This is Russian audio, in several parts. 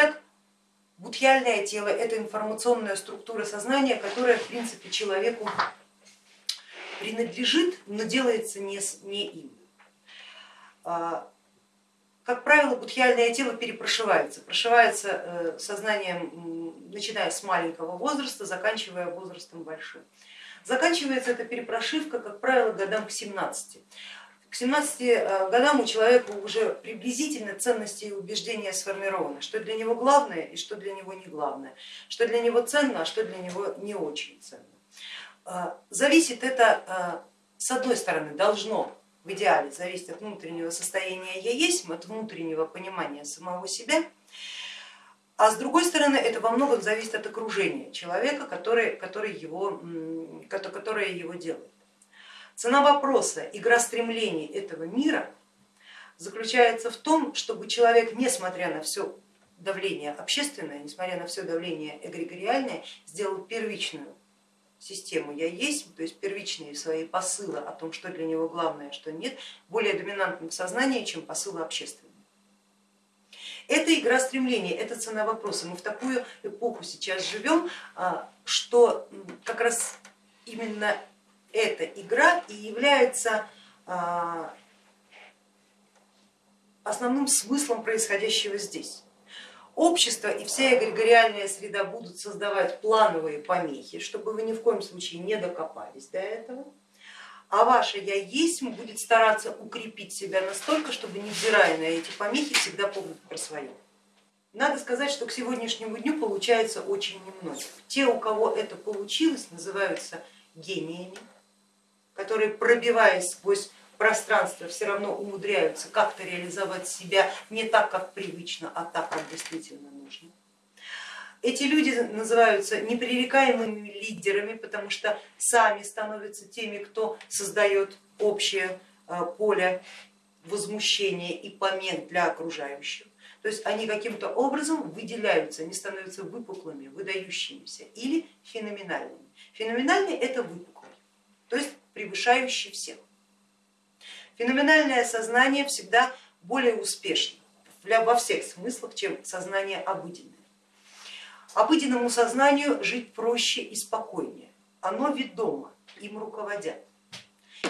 Итак, будхиальное тело это информационная структура сознания, которая в принципе человеку принадлежит, но делается не, им. А, как правило, будхиальное тело перепрошивается, прошивается э, сознанием, начиная с маленького возраста, заканчивая возрастом большим. Заканчивается эта перепрошивка, как правило, годам к 17. К 17 э, годам у человека уже приблизительно ценности и убеждения сформированы, что для него главное и что для него не главное, что для него ценно, а что для него не очень ценно. Э, зависит это, с одной стороны, должно в идеале зависеть от внутреннего состояния я есть, от внутреннего понимания самого себя, а с другой стороны это во многом зависит от окружения человека, который, который его, которое его делает. Цена вопроса, игра стремлений этого мира заключается в том, чтобы человек, несмотря на все давление общественное, несмотря на все давление эгрегориальное, сделал первичную систему я есть, то есть первичные свои посылы о том, что для него главное, что нет, более доминантным в сознании, чем посылы общественные. Это игра стремлений, это цена вопроса. Мы в такую эпоху сейчас живем, а, что как раз именно эта игра и является а, основным смыслом происходящего здесь общество и вся эгрегориальная среда будут создавать плановые помехи, чтобы вы ни в коем случае не докопались до этого, а ваше я есть будет стараться укрепить себя настолько, чтобы невзирая на эти помехи всегда помнить про свое. Надо сказать, что к сегодняшнему дню получается очень немного. Те, у кого это получилось, называются гениями, которые, пробиваясь сквозь пространства все равно умудряются как-то реализовать себя не так, как привычно, а так, как действительно нужно. Эти люди называются непререкаемыми лидерами, потому что сами становятся теми, кто создает общее э, поле возмущения и помех для окружающих. То есть они каким-то образом выделяются, они становятся выпуклыми, выдающимися или феноменальными. Феноменальный это выпуклый, то есть превышающий всех. Феноменальное сознание всегда более успешно во всех смыслах, чем сознание обыденное. Обыденному сознанию жить проще и спокойнее, оно ведомо, им руководят.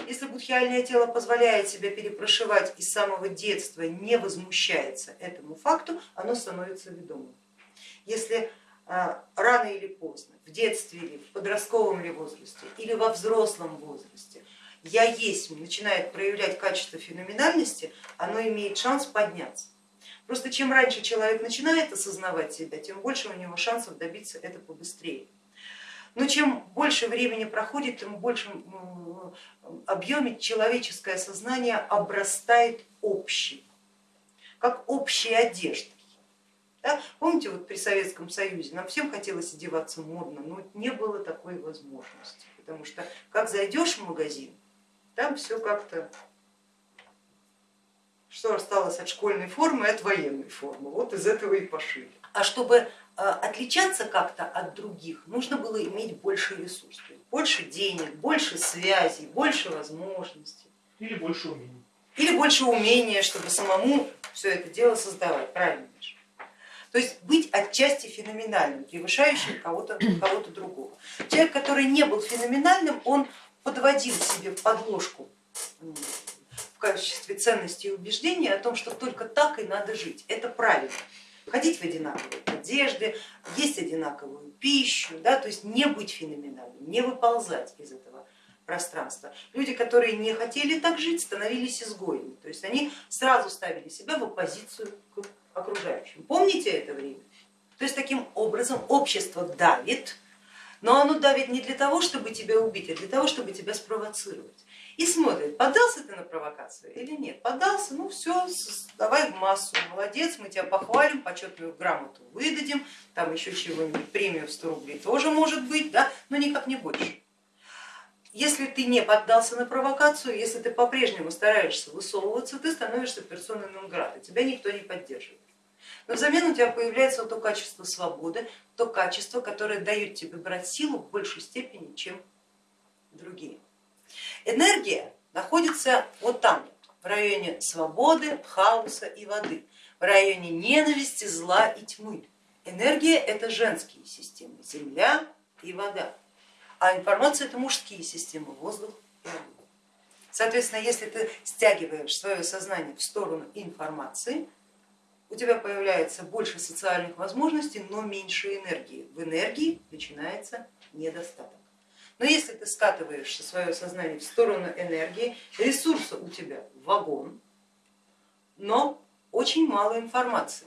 Если будхиальное тело позволяет себя перепрошивать и с самого детства не возмущается этому факту, оно становится ведомым. Если рано или поздно, в детстве или в подростковом ли возрасте, или во взрослом возрасте я есть начинает проявлять качество феноменальности, оно имеет шанс подняться. Просто чем раньше человек начинает осознавать себя, тем больше у него шансов добиться этого побыстрее. Но чем больше времени проходит, тем в большем объеме человеческое сознание обрастает общим, как общей одеждой. Да? Помните, вот при Советском Союзе нам всем хотелось одеваться модно, но не было такой возможности, потому что как зайдешь в магазин, там все как-то, что осталось от школьной формы от военной формы, вот из этого и пошили. А чтобы э, отличаться как-то от других, нужно было иметь больше ресурсов, больше денег, больше связей, больше возможностей. Или больше умений. Или больше умения, чтобы самому все это дело создавать, правильно же? То есть быть отчасти феноменальным, превышающим кого-то кого другого. Человек, который не был феноменальным, он подводил себе подложку в качестве ценности и убеждения о том, что только так и надо жить. Это правильно. Ходить в одинаковой одежде, есть одинаковую пищу, да, то есть не быть феноменальным, не выползать из этого пространства. Люди, которые не хотели так жить, становились изгоями, то есть они сразу ставили себя в оппозицию к окружающим. Помните это время? То есть таким образом общество давит но оно давит не для того, чтобы тебя убить, а для того, чтобы тебя спровоцировать. И смотрит, поддался ты на провокацию или нет. Поддался, ну все, давай в массу, молодец, мы тебя похвалим, почетную грамоту выдадим, там еще чего-нибудь, премию в 100 рублей тоже может быть, да, но никак не больше. Если ты не поддался на провокацию, если ты по-прежнему стараешься высовываться, ты становишься персоной нон тебя никто не поддерживает. Но взамен у тебя появляется то качество свободы, то качество, которое дает тебе брать силу в большей степени, чем другие. Энергия находится вот там, в районе свободы, хаоса и воды. в районе ненависти, зла и тьмы. Энергия это женские системы, земля и вода, а информация это мужские системы, воздух и. Соответственно, если ты стягиваешь свое сознание в сторону информации, у тебя появляется больше социальных возможностей, но меньше энергии. В энергии начинается недостаток. Но если ты скатываешься свое сознание в сторону энергии, ресурса у тебя вагон, но очень мало информации.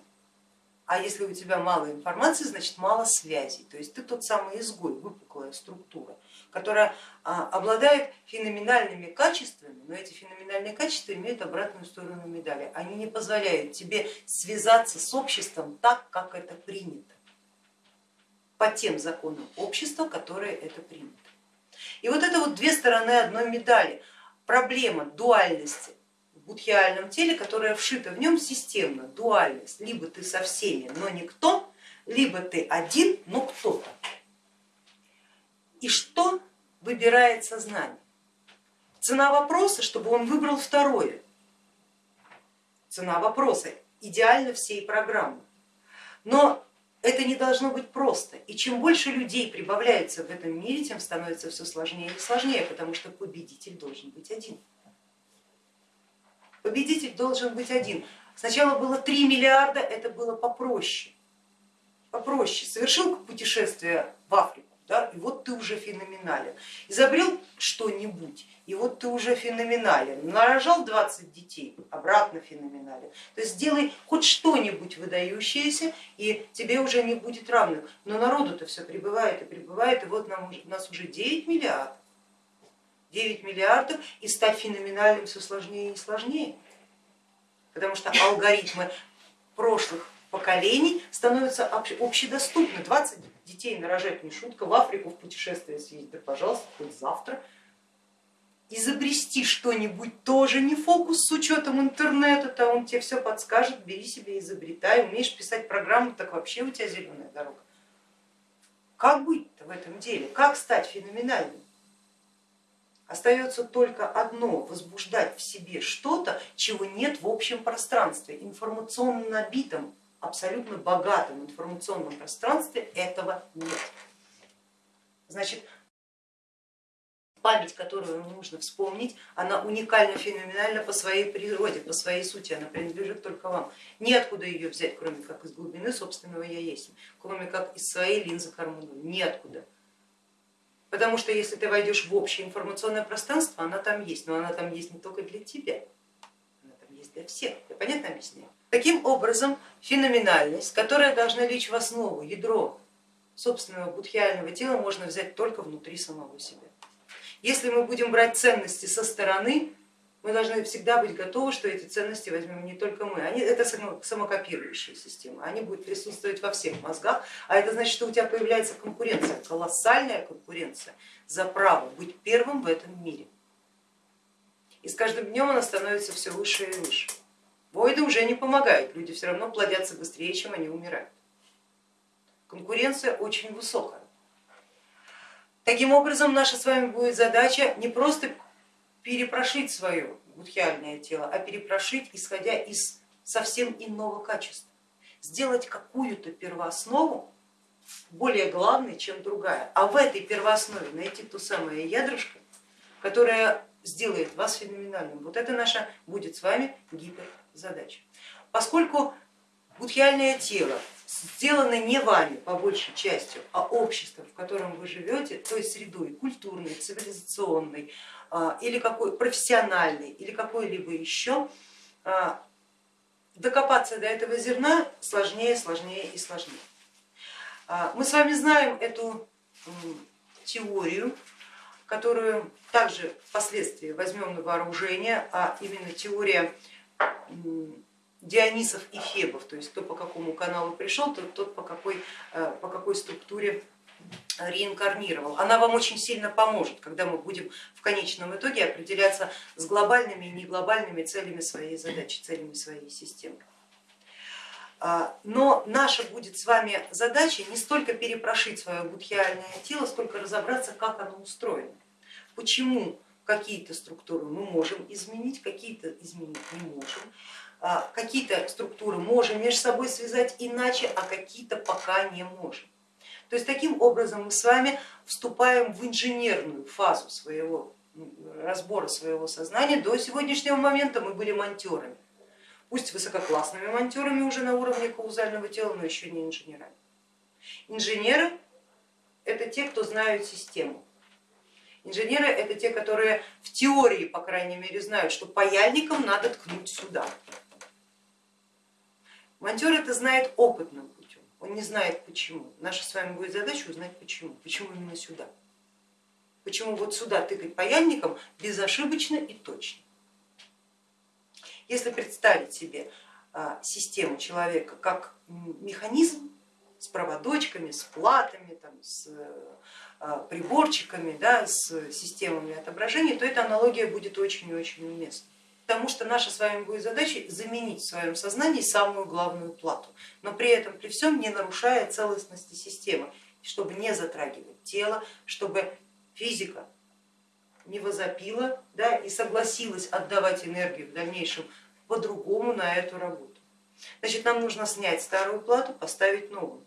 А если у тебя мало информации, значит мало связей. То есть ты тот самый изгой, выпуклая структура, которая а, обладает феноменальными качествами, но эти феноменальные качества имеют обратную сторону медали. Они не позволяют тебе связаться с обществом так, как это принято, по тем законам общества, которые это принято. И вот это вот две стороны одной медали. Проблема дуальности будхиальном теле, которая вшита в нем системно, дуальность. Либо ты со всеми, но никто, либо ты один, но кто-то. И что выбирает сознание? Цена вопроса, чтобы он выбрал второе. Цена вопроса идеально всей программы. Но это не должно быть просто. И чем больше людей прибавляется в этом мире, тем становится все сложнее и сложнее, потому что победитель должен быть один. Победитель должен быть один. Сначала было 3 миллиарда, это было попроще. Попроще. Совершил путешествие в Африку, да, и вот ты уже феноменален. Изобрел что-нибудь, и вот ты уже феноменален. Нарожал 20 детей, обратно феноменален. То есть сделай хоть что-нибудь выдающееся, и тебе уже не будет равных. Но народу-то все прибывает и прибывает, и вот нам, у нас уже 9 миллиардов. 9 миллиардов и стать феноменальным все сложнее и сложнее, потому что алгоритмы прошлых поколений становятся общедоступны. 20 детей нарожать не шутка, в Африку в путешествие съездить, да пожалуйста, хоть завтра. Изобрести что-нибудь тоже не фокус с учетом интернета, то он тебе все подскажет, бери себе, изобретай, умеешь писать программу, так вообще у тебя зеленая дорога. Как быть-то в этом деле, как стать феноменальным? Остается только одно, возбуждать в себе что-то, чего нет в общем пространстве, информационно набитом абсолютно богатом информационном пространстве этого нет. Значит, память, которую нужно вспомнить, она уникально, феноменальна по своей природе, по своей сути, она принадлежит только вам. Неоткуда ее взять, кроме как из глубины собственного я есть, кроме как из своей линзы Хармону, неоткуда. Потому что если ты войдешь в общее информационное пространство, она там есть, но она там есть не только для тебя, она там есть для всех. Я понятно объясняю? Таким образом, феноменальность, которая должна лечь в основу, ядро собственного будхиального тела, можно взять только внутри самого себя. Если мы будем брать ценности со стороны, мы должны всегда быть готовы, что эти ценности возьмем не только мы. Они, это самокопирующая система, они будут присутствовать во всех мозгах, а это значит, что у тебя появляется конкуренция, колоссальная конкуренция за право быть первым в этом мире. И с каждым днем она становится все выше и выше. Войды уже не помогают, люди все равно плодятся быстрее, чем они умирают. Конкуренция очень высокая. Таким образом, наша с вами будет задача не просто перепрошить свое будхиальное тело, а перепрошить, исходя из совсем иного качества. Сделать какую-то первооснову более главной, чем другая. А в этой первооснове найти то самое ядрышко, которое сделает вас феноменальным. Вот это наша будет с вами гипер задач. Поскольку будхиальное тело сделано не вами по большей части, а обществом, в котором вы живете, той средой культурной, цивилизационной а, или какой профессиональной или какой-либо еще, а, докопаться до этого зерна сложнее, сложнее и сложнее. А, мы с вами знаем эту теорию, которую также впоследствии возьмем на вооружение, а именно теория Дионисов и Фебов, то есть кто по какому каналу пришел, тот, тот по, какой, э, по какой структуре реинкарнировал. Она вам очень сильно поможет, когда мы будем в конечном итоге определяться с глобальными и неглобальными целями своей задачи, целями своей системы. А, но наша будет с вами задача не столько перепрошить свое будхиальное тело, сколько разобраться, как оно устроено, почему какие-то структуры мы можем изменить, какие-то изменить не можем, какие-то структуры можем между собой связать иначе, а какие-то пока не можем. То есть таким образом мы с вами вступаем в инженерную фазу своего разбора своего сознания. До сегодняшнего момента мы были монтерами, пусть высококлассными монтерами уже на уровне каузального тела, но еще не инженерами. Инженеры это те, кто знают систему. Инженеры это те, которые в теории, по крайней мере, знают, что паяльником надо ткнуть сюда. Монтер это знает опытным он не знает почему. Наша с вами будет задача узнать почему. Почему именно сюда. Почему вот сюда тыкать паяльником безошибочно и точно. Если представить себе а, систему человека как механизм с проводочками, с платами, там, с а, приборчиками, да, с системами отображения, то эта аналогия будет очень и очень уместна потому что наша с вами будет задача заменить в своем сознании самую главную плату, но при этом при всем не нарушая целостности системы, чтобы не затрагивать тело, чтобы физика не возопила да, и согласилась отдавать энергию в дальнейшем по-другому на эту работу. Значит, нам нужно снять старую плату, поставить новую.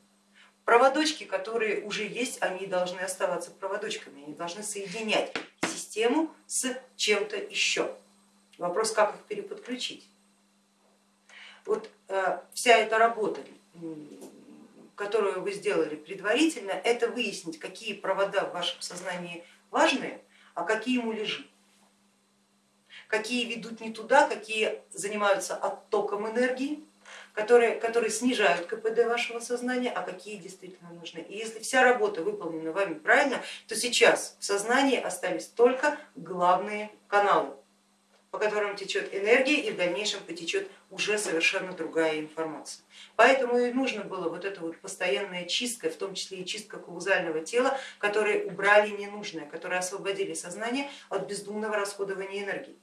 Проводочки, которые уже есть, они должны оставаться проводочками, они должны соединять систему с чем-то еще. Вопрос, как их переподключить. Вот э, вся эта работа, которую вы сделали предварительно, это выяснить, какие провода в вашем сознании важные, а какие муляжи. Какие ведут не туда, какие занимаются оттоком энергии, которые, которые снижают КПД вашего сознания, а какие действительно нужны. И если вся работа выполнена вами правильно, то сейчас в сознании остались только главные каналы по которым течет энергия и в дальнейшем потечет уже совершенно другая информация. Поэтому и нужно было вот эта вот постоянная чистка, в том числе и чистка каузального тела, которые убрали ненужное, которые освободили сознание от бездумного расходования энергии,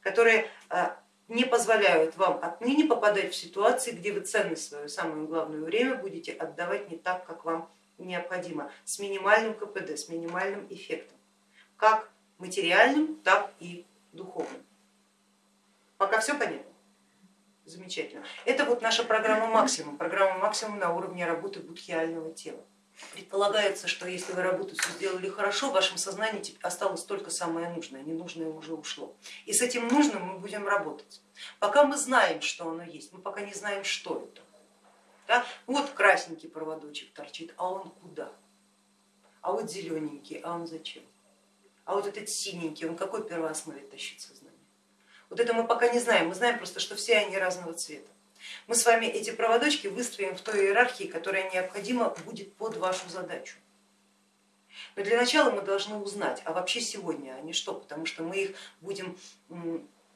которые а, не позволяют вам отныне попадать в ситуации, где вы ценность свое самое главное время будете отдавать не так, как вам необходимо, с минимальным КПД, с минимальным эффектом, как материальным, так и духовным. Пока все понятно? Замечательно. Это вот наша программа максимум, программа максимум на уровне работы будхиального тела. Предполагается, что если вы работу все сделали хорошо, в вашем сознании осталось только самое нужное, ненужное уже ушло. И с этим нужным мы будем работать. Пока мы знаем, что оно есть, мы пока не знаем, что это. Да? Вот красненький проводочек торчит, а он куда? А вот зелененький, а он зачем? А вот этот синенький, он какой первооснове тащит сознание? Вот это мы пока не знаем, мы знаем просто, что все они разного цвета. Мы с вами эти проводочки выстроим в той иерархии, которая необходима будет под вашу задачу. Но для начала мы должны узнать, а вообще сегодня они что, потому что мы их будем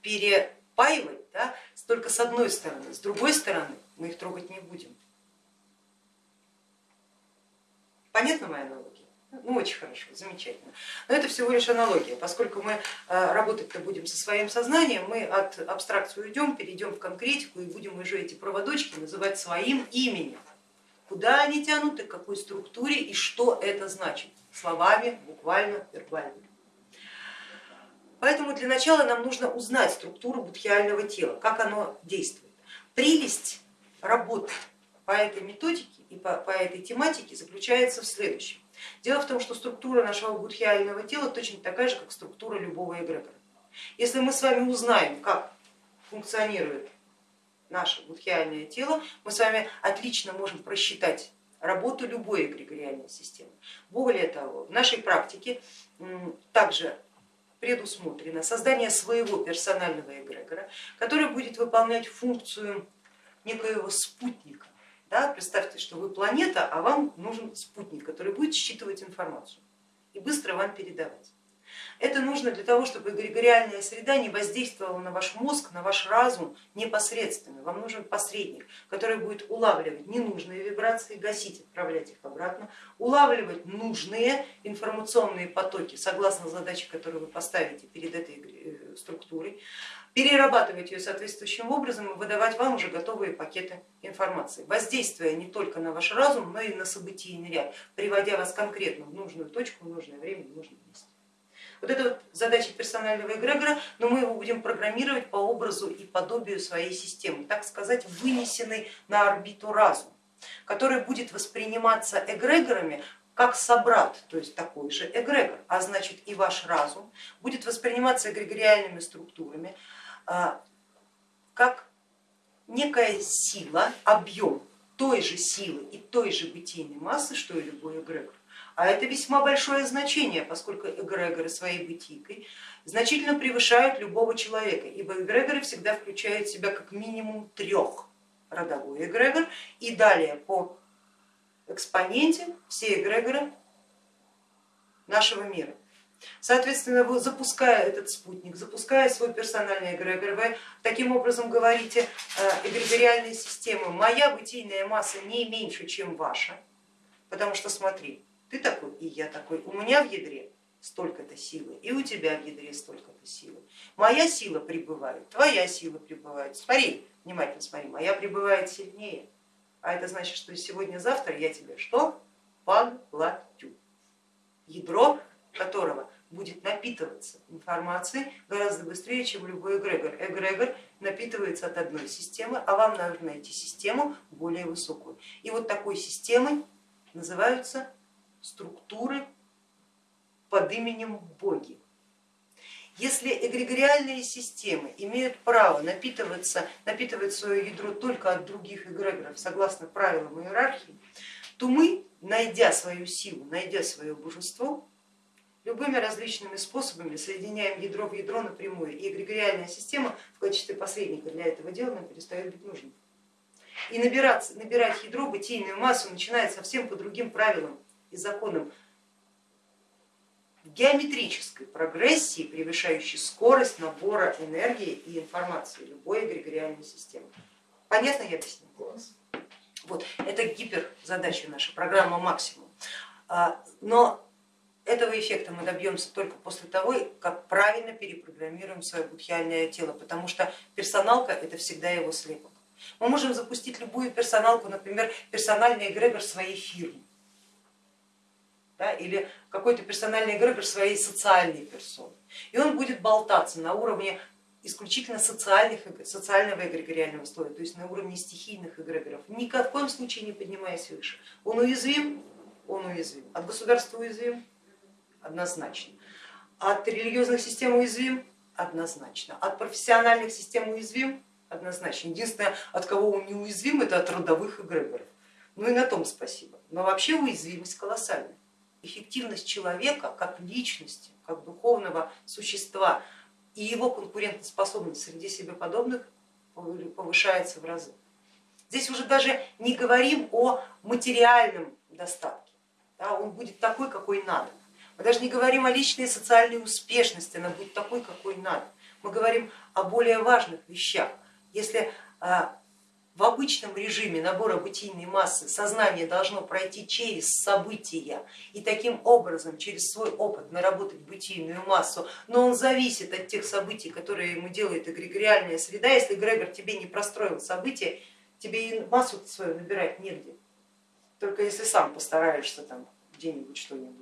перепаивать да, только с одной стороны, с другой стороны мы их трогать не будем. Понятно моя аналогия? Ну, очень хорошо, замечательно. Но это всего лишь аналогия, поскольку мы э, работать-то будем со своим сознанием, мы от абстракции уйдем, перейдем в конкретику и будем уже эти проводочки называть своим именем. Куда они тянут и к какой структуре и что это значит, словами, буквально, вербально. Поэтому для начала нам нужно узнать структуру будхиального тела, как оно действует. Прелесть работы по этой методике и по, по этой тематике заключается в следующем. Дело в том, что структура нашего будхиального тела точно такая же, как структура любого эгрегора. Если мы с вами узнаем, как функционирует наше будхиальное тело, мы с вами отлично можем просчитать работу любой эгрегориальной системы. Более того, в нашей практике также предусмотрено создание своего персонального эгрегора, который будет выполнять функцию некоего спутника да, представьте, что вы планета, а вам нужен спутник, который будет считывать информацию и быстро вам передавать. Это нужно для того, чтобы эгрегориальная среда не воздействовала на ваш мозг, на ваш разум непосредственно. Вам нужен посредник, который будет улавливать ненужные вибрации, гасить, отправлять их обратно, улавливать нужные информационные потоки согласно задаче, которую вы поставите перед этой э, структурой, перерабатывать ее соответствующим образом и выдавать вам уже готовые пакеты информации, воздействуя не только на ваш разум, но и на событийный ряд, приводя вас конкретно в нужную точку, в нужное время, в нужное место. Вот это вот задача персонального эгрегора, но мы его будем программировать по образу и подобию своей системы, так сказать, вынесенный на орбиту разум, который будет восприниматься эгрегорами как собрат, то есть такой же эгрегор, а значит и ваш разум будет восприниматься эгрегориальными структурами как некая сила, объем той же силы и той же бытийной массы, что и любой эгрегор. А это весьма большое значение, поскольку эгрегоры своей бытийкой значительно превышают любого человека, ибо эгрегоры всегда включают в себя как минимум трех родовой эгрегор и далее по экспоненте все эгрегоры нашего мира. Соответственно, вы запуская этот спутник, запуская свой персональный эгрегор, вы таким образом говорите э, эгрегориальной системы, моя бытийная масса не меньше, чем ваша, потому что смотри, ты такой и я такой, у меня в ядре столько-то силы, и у тебя в ядре столько-то силы. Моя сила прибывает, твоя сила прибывает. Смотри, внимательно смотри, моя прибывает сильнее, а это значит, что сегодня-завтра я тебе что? Поглотю. Ядро которого будет напитываться информацией гораздо быстрее, чем любой эгрегор. Эгрегор напитывается от одной системы, а вам нужно найти систему более высокую. И вот такой системой называются структуры под именем боги. Если эгрегориальные системы имеют право напитываться, напитывать свое ядро только от других эгрегоров согласно правилам иерархии, то мы, найдя свою силу, найдя свое божество, любыми различными способами соединяем ядро в ядро напрямую, и эгрегориальная система в качестве посредника для этого дела нам перестает быть нужной. И набирать, набирать ядро, бытийную массу начинает совсем по другим правилам и законам геометрической прогрессии, превышающей скорость набора энергии и информации любой эгрегориальной системы. Понятно я объяснила? Вот, это гиперзадача наша, программа максимум. А, но этого эффекта мы добьемся только после того, как правильно перепрограммируем свое будхиальное тело, потому что персоналка это всегда его слепок. Мы можем запустить любую персоналку, например, персональный эгрегор своей фирмы да, или какой-то персональный эгрегор своей социальной персоны. И он будет болтаться на уровне исключительно социальных, социального эгрегориального слоя, то есть на уровне стихийных эгрегоров, ни в коем случае не поднимаясь выше. Он уязвим, он уязвим. От государства уязвим, однозначно. От религиозных систем уязвим? Однозначно. От профессиональных систем уязвим? Однозначно. Единственное, от кого он не уязвим, это от родовых эгрегоров. Ну и на том спасибо. Но вообще уязвимость колоссальная. Эффективность человека как личности, как духовного существа и его конкурентоспособность среди себе подобных повышается в разы. Здесь уже даже не говорим о материальном достатке, да, он будет такой, какой надо. Мы даже не говорим о личной социальной успешности, она будет такой, какой надо. Мы говорим о более важных вещах. Если а, в обычном режиме набора бытийной массы сознание должно пройти через события и таким образом через свой опыт наработать бытийную массу, но он зависит от тех событий, которые ему делает эгрегориальная среда. Если эгрегор тебе не простроил события, тебе и массу свою набирать негде. Только если сам постараешься там где-нибудь что-нибудь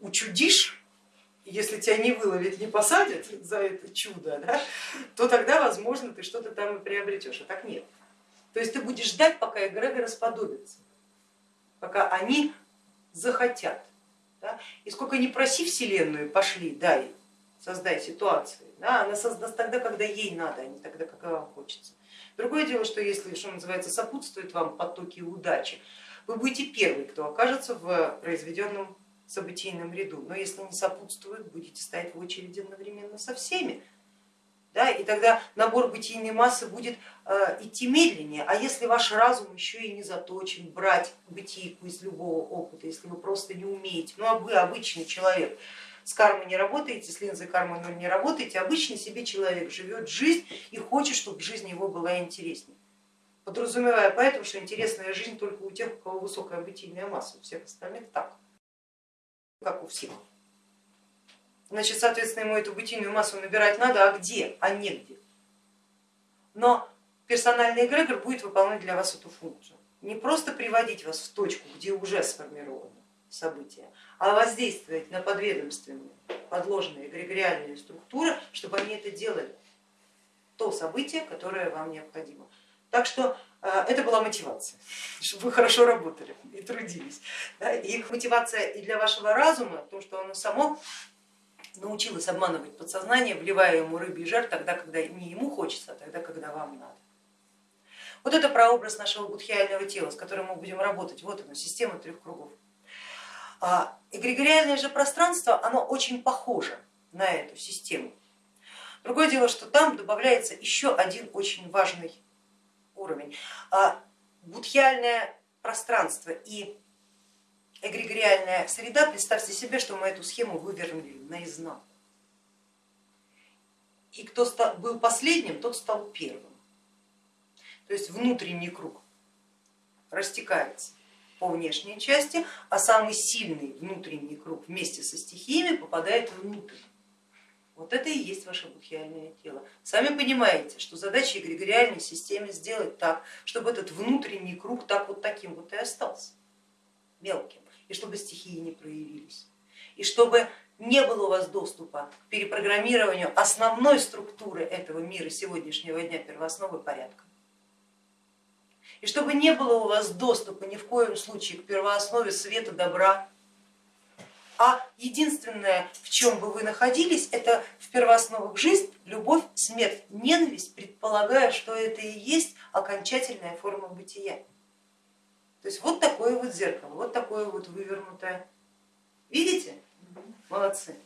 учудишь, если тебя не выловят, не посадят за это чудо, да, то тогда, возможно, ты что-то там и приобретешь, а так нет. То есть ты будешь ждать, пока эгрегоры расподобятся, пока они захотят. Да? И сколько не проси Вселенную, пошли, дай, создай ситуации. Да? Она создаст тогда, когда ей надо, а не тогда, когда вам хочется. Другое дело, что если, что называется, сопутствует вам потоки удачи, вы будете первый, кто окажется в произведенном событийном ряду, но если не сопутствует, будете стоять в очереди одновременно со всеми. Да, и тогда набор бытийной массы будет э, идти медленнее, а если ваш разум еще и не заточен брать бытийку из любого опыта, если вы просто не умеете, ну а вы обычный человек, с кармой не работаете, с линзой кармы не работаете, обычный себе человек живет жизнь и хочет, чтобы жизнь его была интереснее. Подразумевая поэтому, что интересная жизнь только у тех, у кого высокая бытийная масса, у всех остальных так как у всех. Значит, соответственно, ему эту бытийную массу набирать надо, а где, а негде. Но персональный эгрегор будет выполнять для вас эту функцию. Не просто приводить вас в точку, где уже сформированы события, а воздействовать на подведомственные подложены эгрегориальные структуры, чтобы они это делали, то событие, которое вам необходимо. Так что это была мотивация, чтобы вы хорошо работали и трудились. И мотивация и для вашего разума, то, что оно само научилось обманывать подсознание, вливая ему рыбий жар тогда, когда не ему хочется, а тогда, когда вам надо. Вот это прообраз нашего будхиального тела, с которым мы будем работать. Вот оно, система трех кругов. А эгрегориальное же пространство, оно очень похоже на эту систему. Другое дело, что там добавляется еще один очень важный уровень. А будхиальное пространство и эгрегориальная среда, представьте себе, что мы эту схему вывернули наизнанку. И кто был последним, тот стал первым. То есть внутренний круг растекается по внешней части, а самый сильный внутренний круг вместе со стихиями попадает внутрь. Вот это и есть ваше будхиальное тело. Сами понимаете, что задача эгрегориальной системы сделать так, чтобы этот внутренний круг так вот таким вот и остался, мелким, и чтобы стихии не проявились, и чтобы не было у вас доступа к перепрограммированию основной структуры этого мира сегодняшнего дня первоосновы порядка. И чтобы не было у вас доступа ни в коем случае к первооснове света, добра, а единственное, в чем бы вы находились, это в первоосновах жизнь, любовь, смерть, ненависть, предполагая, что это и есть окончательная форма бытия. То есть вот такое вот зеркало, вот такое вот вывернутое. Видите? Молодцы.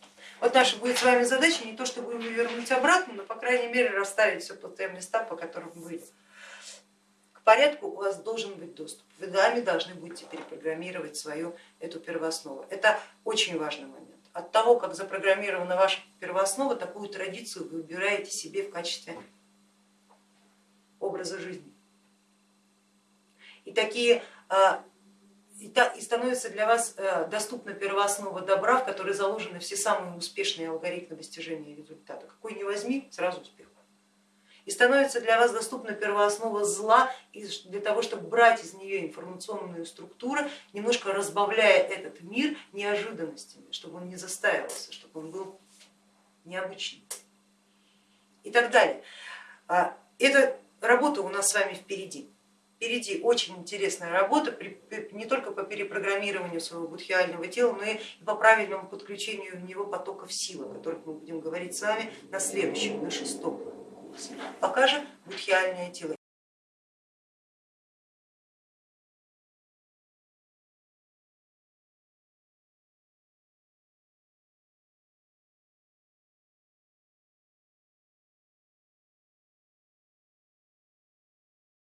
Вот наша будет с вами задача не то, чтобы его вернуть обратно, но по крайней мере расставить все по тем местам, по которым были. Порядку у вас должен быть доступ. Вы сами должны будете перепрограммировать свою эту первооснову. Это очень важный момент. От того, как запрограммирована ваша первооснова, такую традицию вы выбираете себе в качестве образа жизни. И такие а, и становится для вас э, доступна первооснова добра, в которой заложены все самые успешные алгоритмы достижения результата. Какой не возьми, сразу успех. И становится для вас доступна первооснова зла для того, чтобы брать из нее информационную структуру, немножко разбавляя этот мир неожиданностями, чтобы он не застаивался, чтобы он был необычным и так далее. А, эта работа у нас с вами впереди. Впереди очень интересная работа не только по перепрограммированию своего будхиального тела, но и по правильному подключению в него потоков силы, о которых мы будем говорить с вами на следующем, на шестом курсе. Пока же будхиальное тело.